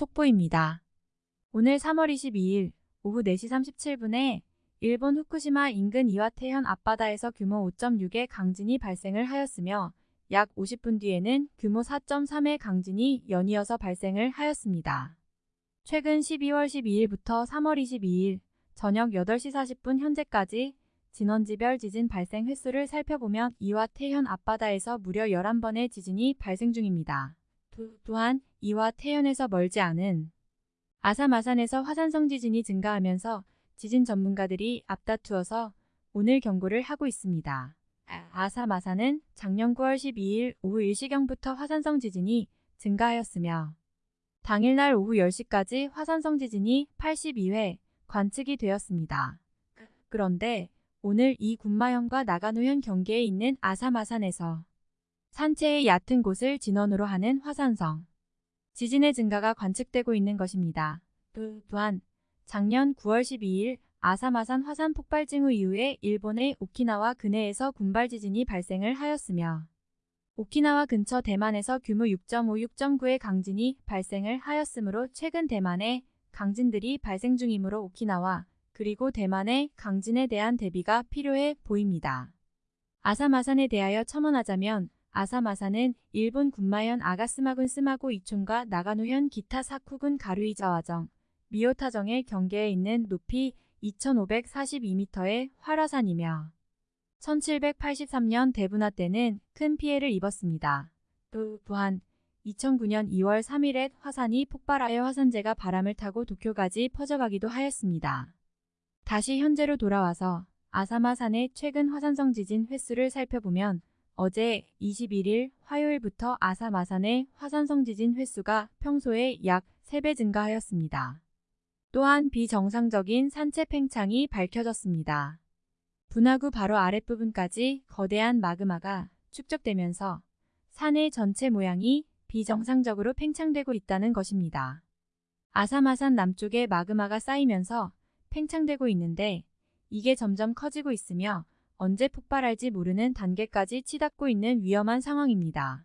속보입니다. 오늘 3월 22일 오후 4시 37분에 일본 후쿠시마 인근 이와테현 앞바다에서 규모 5.6의 강진이 발생을 하였으며 약 50분 뒤에는 규모 4.3의 강진이 연이어서 발생을 하였습니다. 최근 12월 12일부터 3월 22일 저녁 8시 40분 현재까지 진원지별 지진 발생 횟수를 살펴보면 이와 태현 앞바다에서 무려 11번의 지진이 발생 중입니다. 또한 이와 태현에서 멀지 않은 아사마산에서 화산성 지진이 증가하면서 지진 전문가들이 앞다투어서 오늘 경고를 하고 있습니다. 아사마산은 작년 9월 12일 오후 1시경부터 화산성 지진이 증가하였으며 당일날 오후 10시까지 화산성 지진이 82회 관측이 되었습니다. 그런데 오늘 이 군마현과 나가노현 경계에 있는 아사마산에서 산체의 얕은 곳을 진원으로 하는 화산성 지진의 증가가 관측되고 있는 것입니다. 또한 작년 9월 12일 아사마산 화산 폭발 징후 이후에 일본의 오키나와 근해에서 군발 지진이 발생을 하였으며 오키나와 근처 대만에서 규모 6.5, 6.9의 강진이 발생을 하였으므로 최근 대만에 강진들이 발생 중이므로 오키나와 그리고 대만의 강진에 대한 대비가 필요해 보입니다. 아사마산에 대하여 첨언하자면 아사마산은 일본 군마현 아가스마군 스마고 이촌과 나가노현 기타 사쿠군 가루이자와정, 미오타정의 경계에 있는 높이 2542m의 활화산이며 1783년 대분화 때는 큰 피해를 입었습니다. 또한 2009년 2월 3일에 화산이 폭발하여 화산재가 바람을 타고 도쿄까지 퍼져가기도 하였습니다. 다시 현재로 돌아와서 아사마산의 최근 화산성 지진 횟수를 살펴보면 어제 21일 화요일부터 아사마산의 화산성 지진 횟수가 평소에 약 3배 증가하였습니다. 또한 비정상적인 산체 팽창이 밝혀졌습니다. 분화구 바로 아랫부분까지 거대한 마그마가 축적되면서 산의 전체 모양이 비정상적으로 팽창되고 있다는 것입니다. 아사마산 남쪽에 마그마가 쌓이면서 팽창되고 있는데 이게 점점 커지고 있으며 언제 폭발할지 모르는 단계까지 치닫고 있는 위험한 상황입니다.